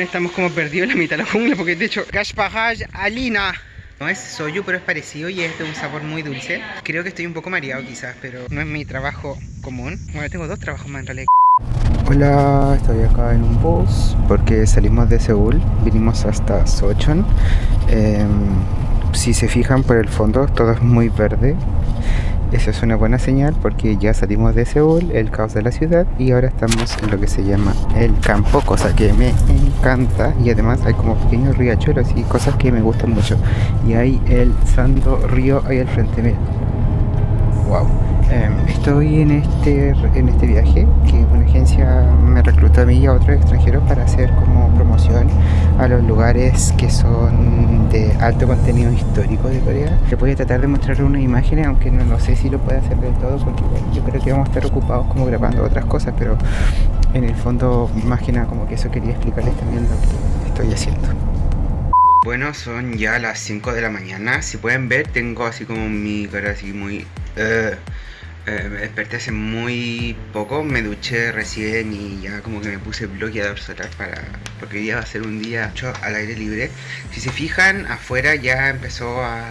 Estamos como perdidos en la mitad de la jungla porque de hecho Gashpahaj Alina no es soyu, pero es parecido y es de un sabor muy dulce. Creo que estoy un poco mareado quizás, pero no es mi trabajo común. Bueno, tengo dos trabajos más en realidad. Hola, estoy acá en un bus porque salimos de Seúl, vinimos hasta Sochon. Em, si se fijan por el fondo, todo es muy verde. Eso es una buena señal porque ya salimos de Seúl, el caos de la ciudad y ahora estamos en lo que se llama el campo, cosa que me encanta y además hay como pequeños riachuelos y cosas que me gustan mucho. Y hay el Santo Río ahí al frente, miren. Wow. Em, estoy en este, en este viaje que una agencia mí y a otros extranjeros para hacer como promoción a los lugares que son de alto contenido histórico de Corea. Le voy a tratar de mostrar unas imágenes, aunque no, sé si lo puede hacer del todo, porque yo creo que vamos a estar ocupados como grabando otras cosas, pero en el fondo más que nada como que eso quería explicarles también lo que estoy haciendo. Bueno, son ya las 5 de la mañana. Si pueden ver, tengo así como mi cara así muy... Uh, eh, me desperté hace muy poco, me duché recién y ya como que me puse bloqueador solar para... porque hoy día va a ser un día al aire libre. Si se fijan, afuera ya empezó a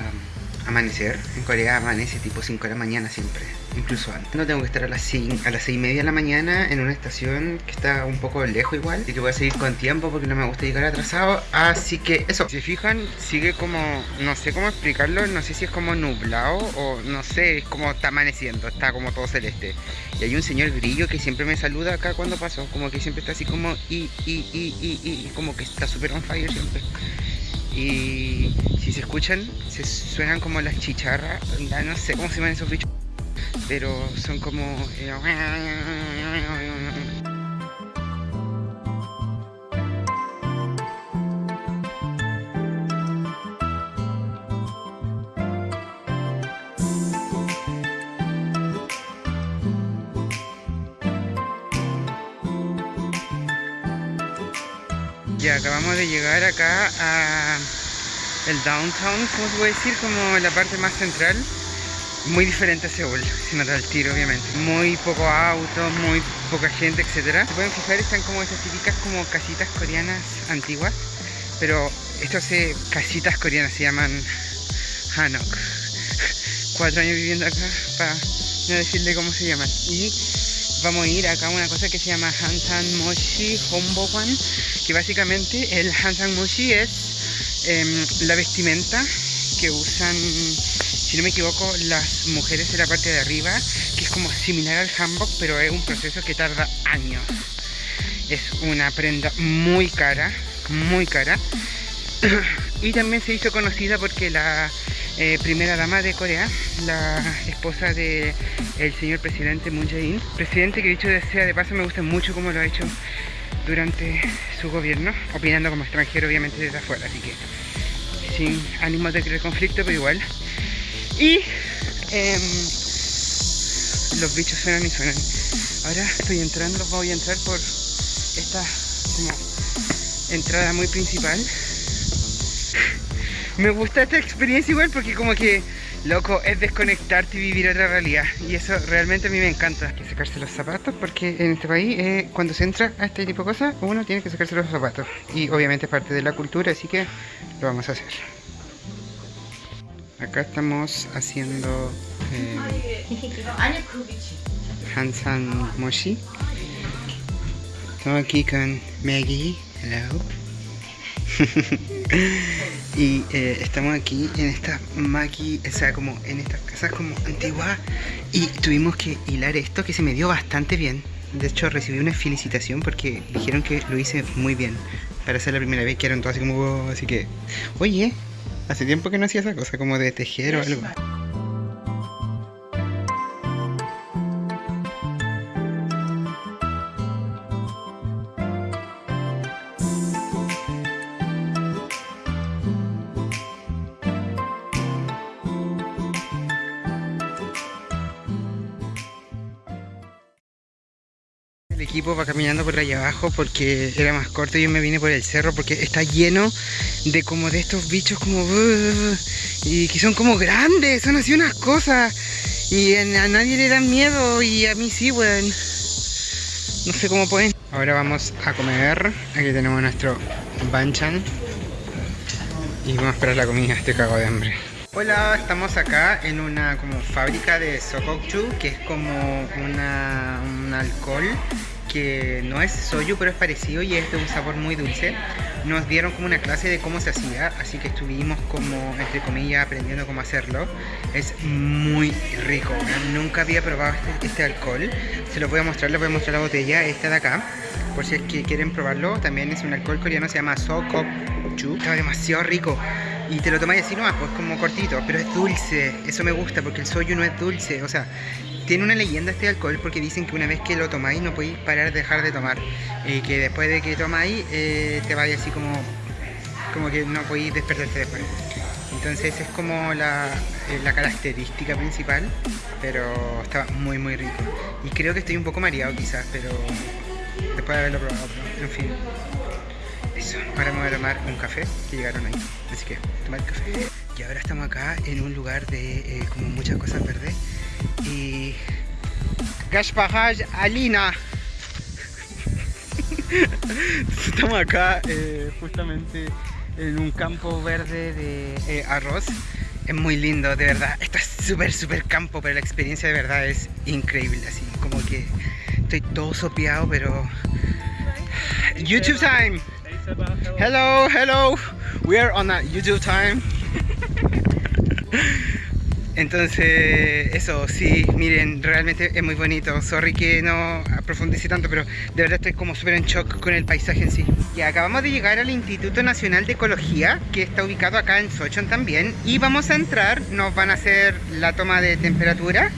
amanecer. En Corea amanece tipo 5 de la mañana siempre, incluso antes. No tengo que estar a las 6, a las 6 y media de la mañana en una estación que está un poco lejos igual. Así que voy a seguir con tiempo porque no me gusta llegar atrasado. Así que eso. Si se fijan, sigue como, no sé cómo explicarlo, no sé si es como nublado o no sé, es como está amaneciendo, está como todo celeste. Y hay un señor grillo que siempre me saluda acá cuando paso, como que siempre está así como y, y, y, y, y como que está súper on fire siempre y si se escuchan, se suenan como las chicharras, no sé cómo se llaman esos bichos, pero son como... Eh, Ya acabamos de llegar acá a el downtown, ¿cómo se puede decir? Como la parte más central. Muy diferente a Seúl, se nota el tiro obviamente. Muy poco autos, muy poca gente, etcétera. Se pueden fijar, están como esas típicas como casitas coreanas antiguas. Pero estas casitas coreanas se llaman Hanok. Cuatro años viviendo acá para no decirle cómo se llaman. Y vamos a ir acá a una cosa que se llama Hansan Moshi Hombokwan, que básicamente el Hansan Moshi es em, la vestimenta que usan, si no me equivoco, las mujeres de la parte de arriba, que es como similar al hanbok, pero es un proceso que tarda años. Es una prenda muy cara, muy cara. y también se hizo conocida porque la eh, primera dama de Corea, la esposa del el señor presidente Moon Jae-in. Presidente que dicho sea de paso me gusta mucho cómo lo ha hecho durante su gobierno, opinando como extranjero obviamente desde afuera, así que sin ánimo de crear conflicto, pero igual. Y em, los bichos suenan y suenan. Ahora estoy entrando, voy a entrar por esta como entrada muy principal me gusta esta experiencia igual porque como que, loco, es desconectarte y vivir otra realidad. Y eso realmente a mí me encanta. Hay que sacarse los zapatos porque en este país, eh, cuando se entra a este tipo de cosas, uno tiene que sacarse los zapatos. Y obviamente es parte de la cultura, así que lo vamos a hacer. Acá estamos haciendo eh, Hansan Moshi. Estamos aquí con Maggie. Hello. y eh, estamos aquí en esta maqui, o sea, como en estas casas como antiguas y tuvimos que hilar esto que se me dio bastante bien. De hecho recibí una felicitación porque dijeron que lo hice muy bien. Para ser la primera vez que eran todos así como, así que, oye, hace tiempo que no hacía esa cosa como de tejer o algo. El equipo va caminando por allá abajo porque era más corto y yo me vine por el cerro porque está lleno de como de estos bichos como y que son como grandes, son así unas cosas y a nadie le dan miedo y a mí sí, weón. No sé cómo pueden Ahora vamos a comer. Aquí tenemos nuestro banchan. Y vamos a esperar la comida, estoy cago de hambre. Hola, estamos acá en una como fábrica de Sokokchu, que es como una, un alcohol que no es soyu, pero es parecido y es de un sabor muy dulce. Nos dieron como una clase de cómo se hacía, así que estuvimos como, entre comillas, aprendiendo cómo hacerlo. Es muy rico, nunca había probado este, este, alcohol. Se lo voy a mostrar, les voy a mostrar la botella, esta de acá, por si es que quieren probarlo. También es un alcohol coreano, se llama Sokokchu. Está demasiado rico. Y te lo tomáis así nomás, pues como cortito, pero es dulce. Eso me gusta porque el soyu no es dulce. O sea, tiene una leyenda este alcohol porque dicen que una vez que lo tomáis no podéis parar de dejar de tomar. Y que después de que tomáis eh, te vaya así como, como que no podéis despertarte después. Entonces es como la, eh, la, característica principal, pero está muy muy rico. Y creo que estoy un poco mareado quizás, pero después de haberlo probado, en fin. Eso, ahora me voy a tomar un café que llegaron ahí. Así que, tomar café. Y ahora estamos acá en un lugar de eh, como muchas cosas verdes. Y... Gashpahaj Alina. estamos acá eh, justamente en un campo verde de eh, arroz. Es muy lindo, de verdad. Esto es súper, súper campo, pero la experiencia de verdad es increíble. Así como que estoy todo sopeado, pero... YouTube time! Hello, hello. We are on a YouTube time. Entonces, eso, sí, miren, realmente es muy bonito. Sorry que no profundice tanto, pero de verdad estoy como súper en shock con el paisaje en sí. Y acabamos de llegar al Instituto Nacional de Ecología, que está ubicado acá en Sochon también. Y vamos a entrar, nos van a hacer la toma de temperatura.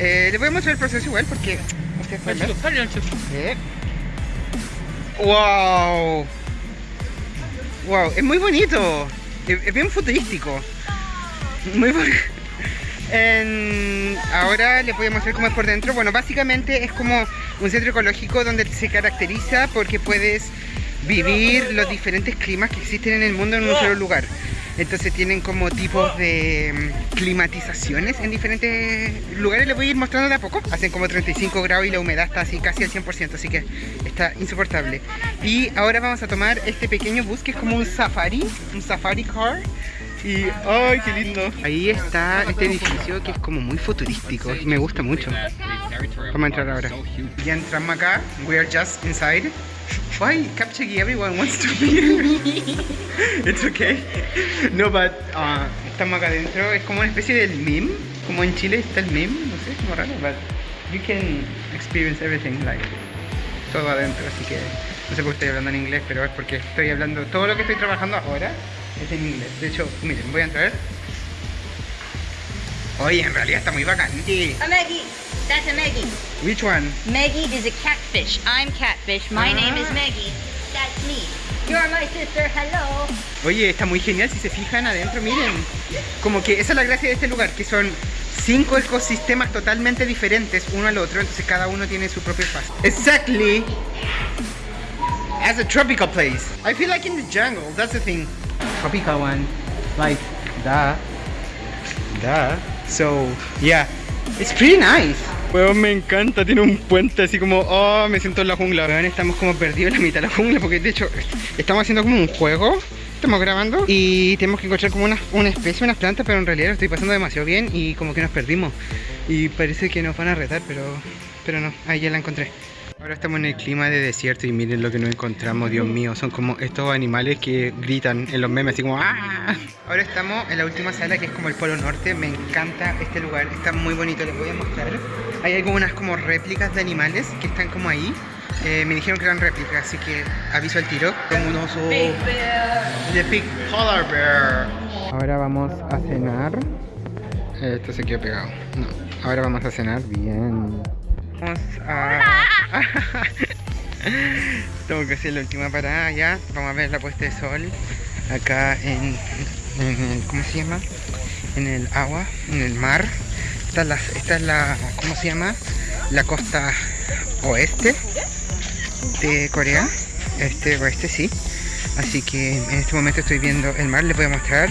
Eh, les voy a mostrar el proceso igual porque ustedes pueden ver. ¡Wow! Wow, es muy bonito. Es, bien futurístico. Muy bonito. ahora les voy a mostrar cómo es por dentro. Bueno, básicamente es como un centro ecológico donde se caracteriza porque puedes vivir los diferentes climas que existen en el mundo en un solo lugar. Entonces tienen como tipos de mm, climatizaciones en diferentes lugares. Les voy a ir mostrando de a poco. Hacen como 35 grados y la humedad está así casi al 100%, así que está insoportable. Y ahora vamos a tomar este pequeño bus que es como un safari, un safari car. Y, ¡ay, qué lindo! Ahí está este edificio que es como muy futurístico. Me gusta mucho. Vamos a entrar ahora. Ya entramos acá. We are just inside. Why Kapchagi everyone wants to be here? It's okay. No, but uh, estamos acá adentro. Es como una especie del meme. Como en Chile está el meme. No sé, como raro. But you can experience everything like todo adentro. Así que no sé por qué estoy hablando en inglés, pero es porque estoy hablando. Todo lo que estoy trabajando ahora es en inglés. De hecho, miren, voy a entrar. Oye, en realidad está muy bacán. A Maggie. That's a Maggie. Which one? Maggie is a catfish. I'm catfish. My ah. name is Maggie. That's me. You're my sister. Hello. Oye, está muy genial si se fijan adentro, miren. Como que esa es la gracia de este lugar, que son cinco ecosistemas totalmente diferentes uno al otro, entonces cada uno tiene su propio espacio. Exactly. As a tropical place. I feel like in the jungle, that's the thing. Tropical one. Like, that. That. So, yeah. It's pretty nice. Weón, me encanta, tiene un puente así como, oh, me siento en la jungla. Weón, estamos como perdidos en la mitad de la jungla porque de hecho estamos haciendo como un juego. Estamos grabando y tenemos que encontrar como una, una especie, unas plantas, pero en realidad lo estoy pasando demasiado bien y como que nos perdimos. Y parece que nos van a retar, pero, pero no, ahí ya la encontré. Ahora estamos en el clima de desierto y miren lo que nos encontramos, Dios mío. Son como estos animales que gritan en los memes, así como ¡Ah! Ahora estamos en la última sala que es como el Polo Norte. Me encanta este lugar, está muy bonito, les voy a mostrar. Hay algunas como réplicas de animales que están como ahí. Eh, me dijeron que eran réplicas, así que aviso al tiro. Como un oso. Big The Big Polar Bear. Ahora vamos a cenar. Esto se quedó pegado. No. Ahora vamos a cenar bien. Vamos a... Tengo que hacer la última parada ya. Vamos a ver la puesta de sol acá en, el, ¿cómo se llama? En el agua, en el mar. Esta es la, ¿cómo se llama? La costa oeste de Corea. Este oeste, sí. Así que en este momento estoy viendo el mar, les voy a mostrar.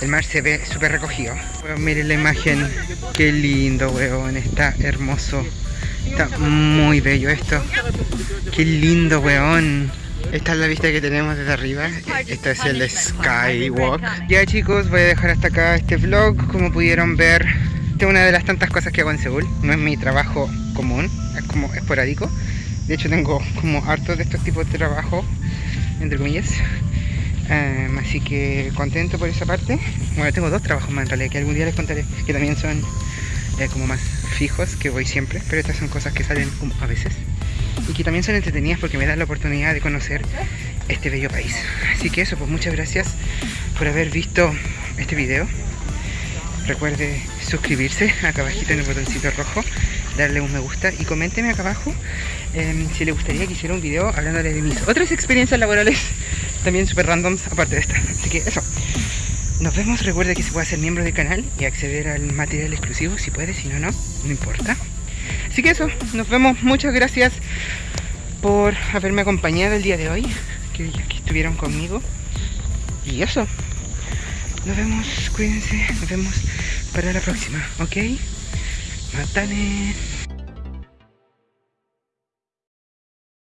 El mar se ve súper recogido. miren la imagen. Qué lindo, weón. Está hermoso. Está muy bello esto. Qué lindo, weón. Esta es la vista que tenemos desde arriba. Este es el Skywalk. Ya chicos, voy a dejar hasta acá este vlog. Como pudieron ver, esta es una de las tantas cosas que hago en Seúl. No es mi trabajo común, es como esporádico. De hecho tengo como hartos de estos tipos de trabajo, entre comillas. Em, así que contento por esa parte. Bueno, tengo dos trabajos más en realidad que algún día les contaré, que también son eh, como más fijos, que voy siempre, pero estas son cosas que salen a veces y que también son entretenidas porque me dan la oportunidad de conocer este bello país. Así que eso, pues muchas gracias por haber visto este video. Recuerde suscribirse acá abajito en el botoncito rojo, darle un me gusta y coménteme acá abajo em, si le gustaría que hiciera un video hablándole de mis otras experiencias laborales, también super randoms aparte de esta. Así que eso. Nos vemos, recuerde que se puede ser miembro del canal y acceder al material exclusivo si puede, si no, no, no importa. Así que eso, nos vemos. Muchas gracias por haberme acompañado el día de hoy, que, que estuvieron conmigo. Y eso, nos vemos, cuídense, nos vemos para la próxima, ¿ok? Matane.